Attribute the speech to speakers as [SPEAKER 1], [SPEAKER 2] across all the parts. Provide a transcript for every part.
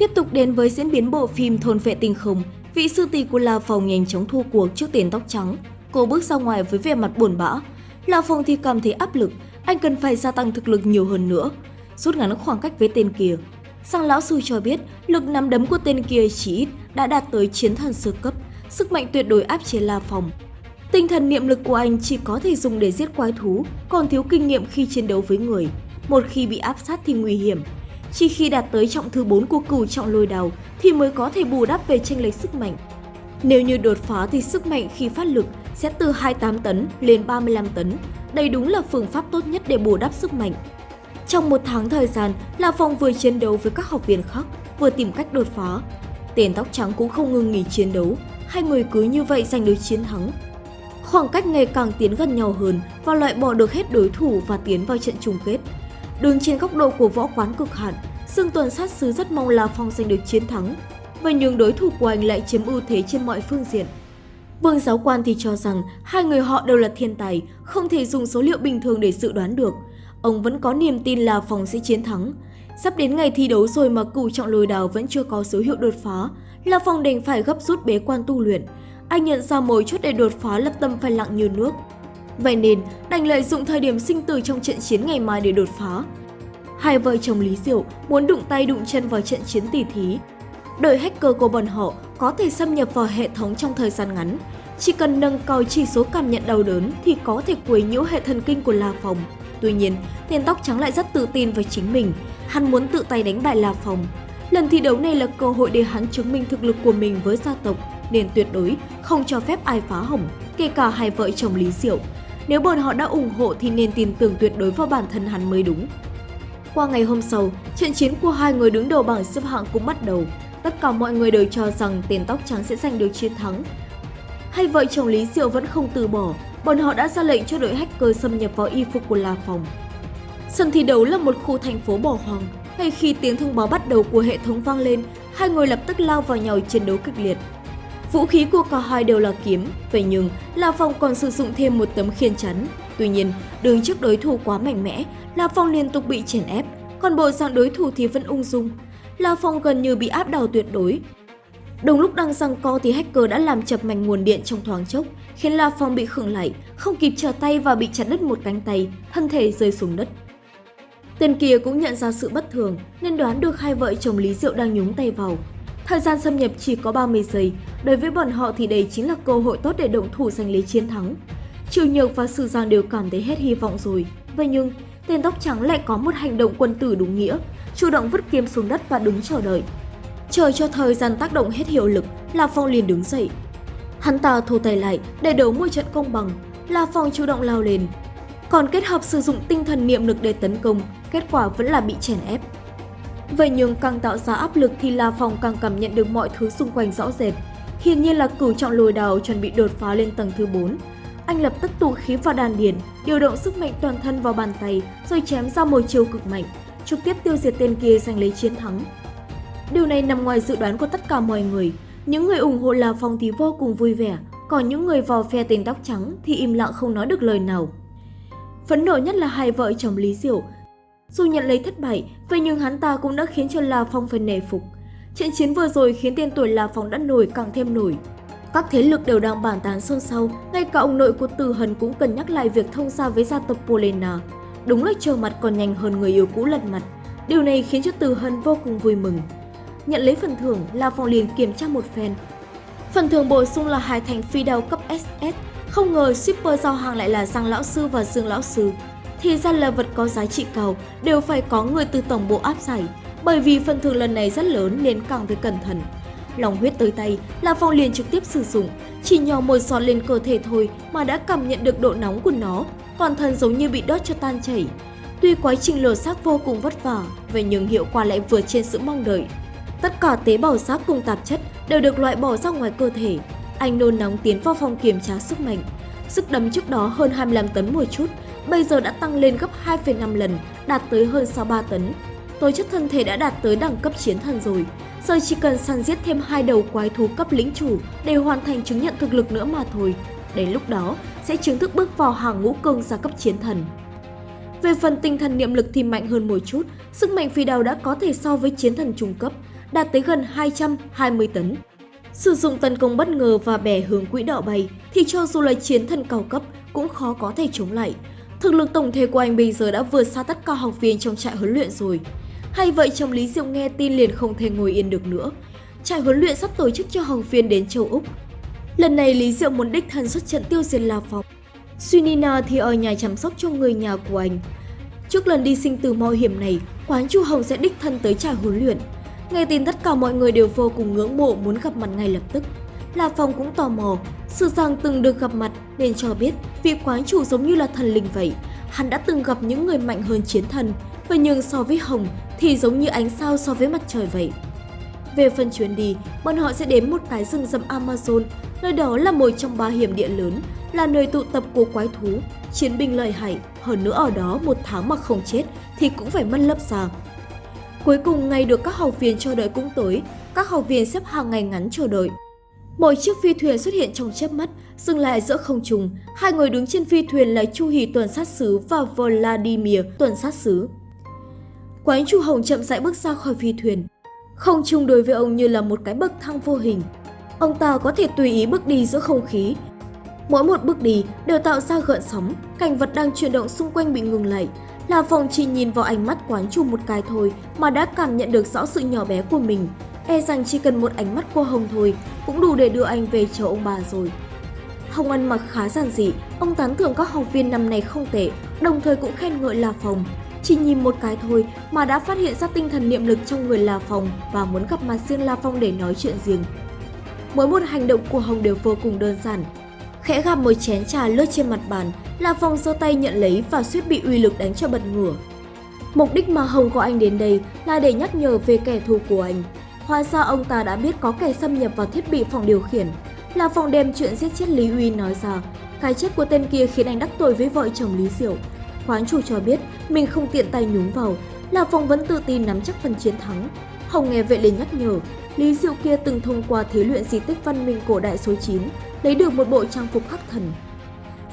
[SPEAKER 1] Tiếp tục đến với diễn biến bộ phim Thôn Vệ Tinh khủng. vị sư tỷ của La Phong nhanh chóng thua cuộc trước tiền tóc trắng. Cô bước ra ngoài với vẻ mặt buồn bã. La Phong thì cảm thấy áp lực, anh cần phải gia tăng thực lực nhiều hơn nữa, rút ngắn khoảng cách với tên kia. Sang lão sư cho biết, lực nắm đấm của tên kia chỉ ít đã đạt tới chiến thần sơ cấp, sức mạnh tuyệt đối áp chế La Phong. Tinh thần niệm lực của anh chỉ có thể dùng để giết quái thú, còn thiếu kinh nghiệm khi chiến đấu với người. Một khi bị áp sát thì nguy hiểm, chỉ khi đạt tới trọng thứ 4 của cửu trọng lôi đào thì mới có thể bù đắp về tranh lệch sức mạnh. Nếu như đột phá thì sức mạnh khi phát lực sẽ từ 28 tấn lên 35 tấn. Đây đúng là phương pháp tốt nhất để bù đắp sức mạnh. Trong một tháng thời gian, La Phong vừa chiến đấu với các học viên khác, vừa tìm cách đột phá. Tên tóc trắng cũng không ngừng nghỉ chiến đấu, hai người cứ như vậy giành được chiến thắng. Khoảng cách ngày càng tiến gần nhau hơn và loại bỏ được hết đối thủ và tiến vào trận chung kết. Đứng trên góc độ của võ quán cực hạn, Dương Tuần sát sứ rất mong là Phong giành được chiến thắng. Vậy nhưng đối thủ của anh lại chiếm ưu thế trên mọi phương diện. Vương giáo quan thì cho rằng hai người họ đều là thiên tài, không thể dùng số liệu bình thường để dự đoán được. Ông vẫn có niềm tin là Phong sẽ chiến thắng. Sắp đến ngày thi đấu rồi mà cửu trọng lôi đào vẫn chưa có dấu hiệu đột phá, là Phong đành phải gấp rút bế quan tu luyện. Anh nhận ra mối chốt để đột phá lập tâm phải lặng như nước. Vậy nên, đành lợi dụng thời điểm sinh tử trong trận chiến ngày mai để đột phá. Hai vợ chồng Lý Diệu muốn đụng tay đụng chân vào trận chiến tỷ thí. Đội hacker của bọn họ có thể xâm nhập vào hệ thống trong thời gian ngắn. Chỉ cần nâng cao chỉ số cảm nhận đau đớn thì có thể quấy nhiễu hệ thần kinh của La phòng. Tuy nhiên, tên tóc trắng lại rất tự tin với chính mình. Hắn muốn tự tay đánh bại La phòng. Lần thi đấu này là cơ hội để hắn chứng minh thực lực của mình với gia tộc, nên tuyệt đối không cho phép ai phá hỏng, kể cả hai vợ chồng Lý Diệu. Nếu bọn họ đã ủng hộ thì nên tin tưởng tuyệt đối vào bản thân hắn mới đúng. Qua ngày hôm sau, trận chiến của hai người đứng đầu bảng xếp hạng cũng bắt đầu. Tất cả mọi người đều cho rằng tên tóc trắng sẽ giành được chiến thắng. Hay vợ chồng Lý Diệu vẫn không từ bỏ, bọn họ đã ra lệnh cho đội hacker xâm nhập vào y phục của La Phòng. Sân thi đấu là một khu thành phố bỏ hoang. Ngay khi tiếng thông báo bắt đầu của hệ thống vang lên, hai người lập tức lao vào nhau chiến đấu kịch liệt. Vũ khí của cả hai đều là kiếm, vậy nhưng La Phong còn sử dụng thêm một tấm khiên chắn. Tuy nhiên, đứng trước đối thủ quá mạnh mẽ, La Phong liên tục bị chèn ép, còn bộ dạng đối thủ thì vẫn ung dung. La Phong gần như bị áp đảo tuyệt đối. Đúng lúc đang giằng co thì hacker đã làm chập mạch nguồn điện trong thoáng chốc, khiến La Phong bị khựng lại, không kịp trở tay và bị chặt đứt một cánh tay, thân thể rơi xuống đất. Tên kia cũng nhận ra sự bất thường nên đoán được hai vợ chồng Lý Diệu đang nhúng tay vào. Thời gian xâm nhập chỉ có 30 giây, đối với bọn họ thì đây chính là cơ hội tốt để động thủ giành lấy chiến thắng. Triều Nhược và Sư Giang đều cảm thấy hết hy vọng rồi. Vậy nhưng, tên tóc trắng lại có một hành động quân tử đúng nghĩa, chủ động vứt kiếm xuống đất và đứng chờ đợi. Chờ cho thời gian tác động hết hiệu lực, La Phong liền đứng dậy. Hắn ta thu tay lại để đấu một trận công bằng, La Phong chủ động lao lên. Còn kết hợp sử dụng tinh thần niệm lực để tấn công, kết quả vẫn là bị chèn ép. Vậy nhưng càng tạo ra áp lực thì La Phong càng cảm nhận được mọi thứ xung quanh rõ rệt. Hiển nhiên là cửu trọng lùi đào chuẩn bị đột phá lên tầng thứ 4. Anh lập tức tụ khí vào đàn điền, điều động sức mạnh toàn thân vào bàn tay rồi chém ra một chiêu cực mạnh, trực tiếp tiêu diệt tên kia giành lấy chiến thắng. Điều này nằm ngoài dự đoán của tất cả mọi người. Những người ủng hộ La Phong thì vô cùng vui vẻ, còn những người vào phe tên tóc trắng thì im lặng không nói được lời nào. Phấn nộ nhất là hai vợ chồng Lý Diệu. Dù nhận lấy thất bại, vậy nhưng hắn ta cũng đã khiến cho La Phong phải nể phục. Trận chiến vừa rồi khiến tên tuổi La Phong đã nổi càng thêm nổi. Các thế lực đều đang bàn tán xôn xao, ngay cả ông nội của Từ Hần cũng cần nhắc lại việc thông gia với gia tộc Polena. Đúng là chờ mặt còn nhanh hơn người yêu cũ lật mặt. Điều này khiến cho Từ Hân vô cùng vui mừng. Nhận lấy phần thưởng, La Phong liền kiểm tra một phen. Phần thưởng bổ sung là hai thành phi đao cấp SS. Không ngờ shipper giao hàng lại là Giang Lão Sư và Dương Lão Sư. Thì ra là vật có giá trị cao, đều phải có người từ tổng bộ áp giải. Bởi vì phần thưởng lần này rất lớn nên càng phải cẩn thận. Lòng huyết tới tay, là Phong liền trực tiếp sử dụng. Chỉ nhỏ một giọt lên cơ thể thôi mà đã cảm nhận được độ nóng của nó. Toàn thân giống như bị đốt cho tan chảy. Tuy quá trình lột xác vô cùng vất vả, vậy nhưng hiệu quả lại vượt trên sự mong đợi. Tất cả tế bào xác cùng tạp chất đều được loại bỏ ra ngoài cơ thể. Anh nôn nóng tiến vào phòng kiểm tra sức mạnh. Sức đấm trước đó hơn 25 tấn một chút, bây giờ đã tăng lên gấp 2,5 lần, đạt tới hơn 63 tấn. Tố chất thân thể đã đạt tới đẳng cấp chiến thần rồi. Giờ chỉ cần săn giết thêm hai đầu quái thú cấp lĩnh chủ để hoàn thành chứng nhận thực lực nữa mà thôi. Đến lúc đó, sẽ chính thức bước vào hàng ngũ cường gia cấp chiến thần. Về phần tinh thần niệm lực thì mạnh hơn một chút, sức mạnh phi đào đã có thể so với chiến thần trung cấp. đạt tới gần 220 tấn. Sử dụng tấn công bất ngờ và bẻ hướng quỹ đạo bay thì cho dù là chiến thần cao cấp cũng khó có thể chống lại. Thực lực tổng thể của anh bây giờ đã vượt xa tất cả học viên trong trại huấn luyện rồi. Hay vậy chồng Lý Diệu nghe tin liền không thể ngồi yên được nữa. Trại huấn luyện sắp tổ chức cho học viên đến châu Úc. Lần này Lý Diệu muốn đích thân xuất trận tiêu diệt La Phong. Sunina thì ở nhà chăm sóc cho người nhà của anh. Trước lần đi sinh tử mạo hiểm này, quán Chu Hồng sẽ đích thân tới trại huấn luyện. Nghe tin tất cả mọi người đều vô cùng ngưỡng mộ muốn gặp mặt ngay lập tức. La Phong cũng tò mò, sự rằng từng được gặp mặt nên cho biết vị quán chủ giống như là thần linh vậy. Hắn đã từng gặp những người mạnh hơn chiến thần, và nhưng so với Hồng thì giống như ánh sao so với mặt trời vậy. Về phần chuyến đi, bọn họ sẽ đến một cái rừng rậm Amazon, nơi đó là một trong ba hiểm địa lớn, là nơi tụ tập của quái thú, chiến binh lợi hại, hơn nữa ở đó một tháng mà không chết thì cũng phải mất lớp xa. Cuối cùng ngày được các học viên chờ đợi cũng tới, các học viên xếp hàng ngày ngắn chờ đợi. Một chiếc phi thuyền xuất hiện trong chớp mắt, dừng lại giữa không trung. Hai người đứng trên phi thuyền là Chu Hỷ tuần sát sứ và Vladimir tuần sát sứ. Quán Chu Hồng chậm rãi bước ra khỏi phi thuyền. Không trung đối với ông như là một cái bậc thang vô hình. Ông ta có thể tùy ý bước đi giữa không khí. Mỗi một bước đi đều tạo ra gợn sóng, cảnh vật đang chuyển động xung quanh bị ngừng lại. Là phòng chỉ nhìn vào ánh mắt quán chủ một cái thôi mà đã cảm nhận được rõ sự nhỏ bé của mình. E rằng chỉ cần một ánh mắt của Hồng thôi cũng đủ để đưa anh về chờ ông bà rồi. Hồng ăn mặc khá giản dị, ông tán thưởng các học viên năm nay không tệ, đồng thời cũng khen ngợi La Phòng. Chỉ nhìn một cái thôi mà đã phát hiện ra tinh thần niệm lực trong người La Phong và muốn gặp mặt riêng La Phong để nói chuyện riêng. Mỗi một hành động của Hồng đều vô cùng đơn giản. Khẽ gặp một chén trà lướt trên mặt bàn, La Phong giơ tay nhận lấy và suýt bị uy lực đánh cho bật ngửa. Mục đích mà Hồng gọi anh đến đây là để nhắc nhở về kẻ thù của anh. Hóa ra ông ta đã biết có kẻ xâm nhập vào thiết bị phòng điều khiển. La Phong đem chuyện giết chết Lý Uy nói ra, cái chết của tên kia khiến anh đắc tội với vợ chồng Lý Diệu, Quán chủ cho biết mình không tiện tay nhúng vào, là Phong vẫn tự tin nắm chắc phần chiến thắng. Hồng nghe vậy liền nhắc nhở, Lý Diệu kia từng thông qua thí luyện di tích văn minh cổ đại số 9, lấy được một bộ trang phục khắc thần.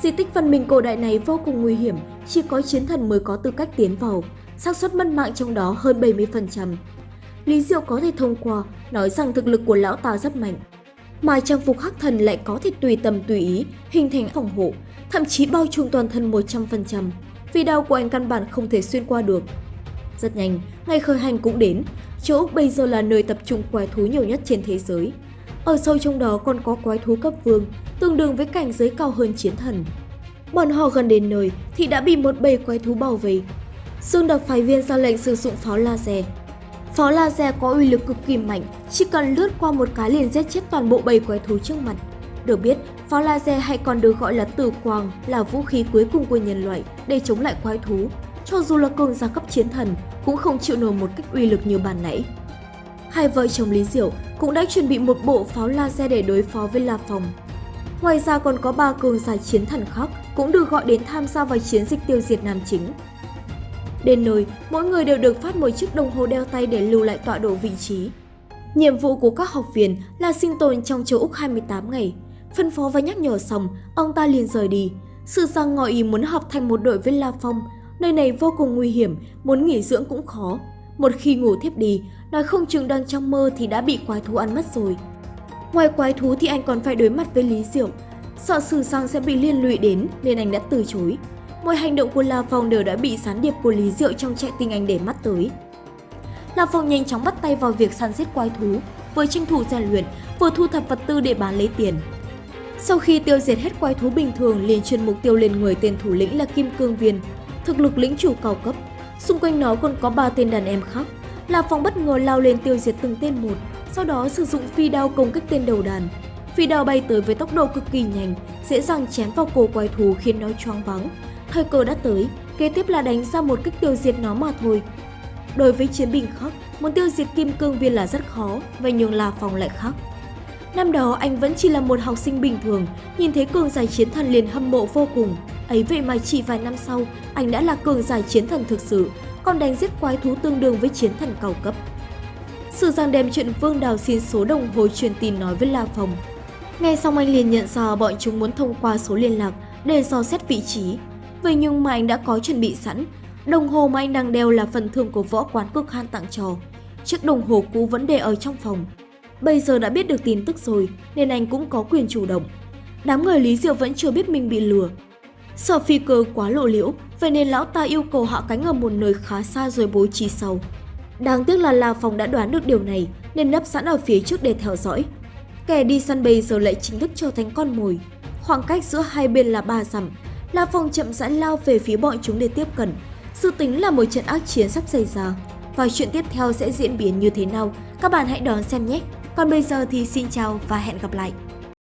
[SPEAKER 1] Di tích văn minh cổ đại này vô cùng nguy hiểm, chỉ có chiến thần mới có tư cách tiến vào, xác suất mất mạng trong đó hơn 70%. Lý Diệu có thể thông qua, nói rằng thực lực của lão ta rất mạnh. Mà trang phục khắc thần lại có thể tùy tầm tùy ý, hình thành phòng hộ, thậm chí bao trùm toàn thân 100% vì đao của anh căn bản không thể xuyên qua được. Rất nhanh, ngày khởi hành cũng đến, châu Úc bây giờ là nơi tập trung quái thú nhiều nhất trên thế giới. Ở sâu trong đó còn có quái thú cấp vương, tương đương với cảnh giới cao hơn chiến thần. Bọn họ gần đến nơi thì đã bị một bầy quái thú bảo vệ. Dương đặc phái viên ra lệnh sử dụng pháo laser. Pháo laser có uy lực cực kỳ mạnh, chỉ cần lướt qua một cái liền giết chết toàn bộ bầy quái thú trước mặt. Được biết, pháo laser hay còn được gọi là tử quang là vũ khí cuối cùng của nhân loại để chống lại quái thú. Cho dù là cường giả cấp chiến thần cũng không chịu nổi một cách uy lực như bàn nãy. Hai vợ chồng Lý Diệu cũng đã chuẩn bị một bộ pháo laser để đối phó với La Phong. Ngoài ra còn có ba cường giả chiến thần khác cũng được gọi đến tham gia vào chiến dịch tiêu diệt Nam Chính. Đến nơi, mỗi người đều được phát một chiếc đồng hồ đeo tay để lưu lại tọa độ vị trí. Nhiệm vụ của các học viên là sinh tồn trong châu Úc 28 ngày, Phân phó và nhắc nhở xong, ông ta liền rời đi. Sự sang ngỏ ý muốn học thành một đội với La Phong. Nơi này vô cùng nguy hiểm, muốn nghỉ dưỡng cũng khó. Một khi ngủ thiếp đi, nói không chừng đang trong mơ thì đã bị quái thú ăn mất rồi. Ngoài quái thú thì anh còn phải đối mặt với Lý Diệu. Sợ Sử Sang sẽ bị liên lụy đến nên anh đã từ chối. Mọi hành động của La Phong đều đã bị sán điệp của Lý Diệu trong chạy tình anh để mắt tới. La Phong nhanh chóng bắt tay vào việc săn giết quái thú, vừa tranh thủ rèn luyện, vừa thu thập vật tư để bán lấy tiền. Sau khi tiêu diệt hết quái thú bình thường liền chuyên mục tiêu lên người tên thủ lĩnh là Kim Cương Viên, thực lực lĩnh chủ cao cấp. Xung quanh nó còn có ba tên đàn em khác. La Phong bất ngờ lao lên tiêu diệt từng tên một, sau đó sử dụng phi đao công kích tên đầu đàn. Phi đao bay tới với tốc độ cực kỳ nhanh, dễ dàng chém vào cổ quái thú khiến nó choáng váng. Thời cơ đã tới, kế tiếp là đánh ra một kích tiêu diệt nó mà thôi. Đối với chiến binh khác, muốn tiêu diệt kim cương viên là rất khó, vậy nhưng La Phong lại khác. Năm đó anh vẫn chỉ là một học sinh bình thường, nhìn thấy cường giải chiến thần liền hâm mộ vô cùng. Ấy vậy mà chỉ vài năm sau, anh đã là cường giải chiến thần thực sự, còn đánh giết quái thú tương đương với chiến thần cao cấp. sự Giang đem chuyện Vương Đào xin số đồng hồ truyền tin nói với La Phong. Nghe xong anh liền nhận ra bọn chúng muốn thông qua số liên lạc để dò xét vị trí. Vậy nhưng mà anh đã có chuẩn bị sẵn, đồng hồ mà anh đang đeo là phần thưởng của võ quán cực han tặng trò chiếc đồng hồ cũ vẫn để ở trong phòng. Bây giờ đã biết được tin tức rồi nên anh cũng có quyền chủ động. Đám người Lý Diệu vẫn chưa biết mình bị lừa. Sợ phi cơ quá lộ liễu, vậy nên lão ta yêu cầu hạ cánh ở một nơi khá xa rồi bố trí sau. Đáng tiếc là La Phong đã đoán được điều này nên nấp sẵn ở phía trước để theo dõi. Kẻ đi săn bây giờ lại chính thức trở thành con mồi. Khoảng cách giữa hai bên là ba dặm. La Phong chậm rãi lao về phía bọn chúng để tiếp cận. dự tính là một trận ác chiến sắp xảy ra. Và chuyện tiếp theo sẽ diễn biến như thế nào? Các bạn hãy đón xem nhé! Còn bây giờ thì xin chào và hẹn gặp lại!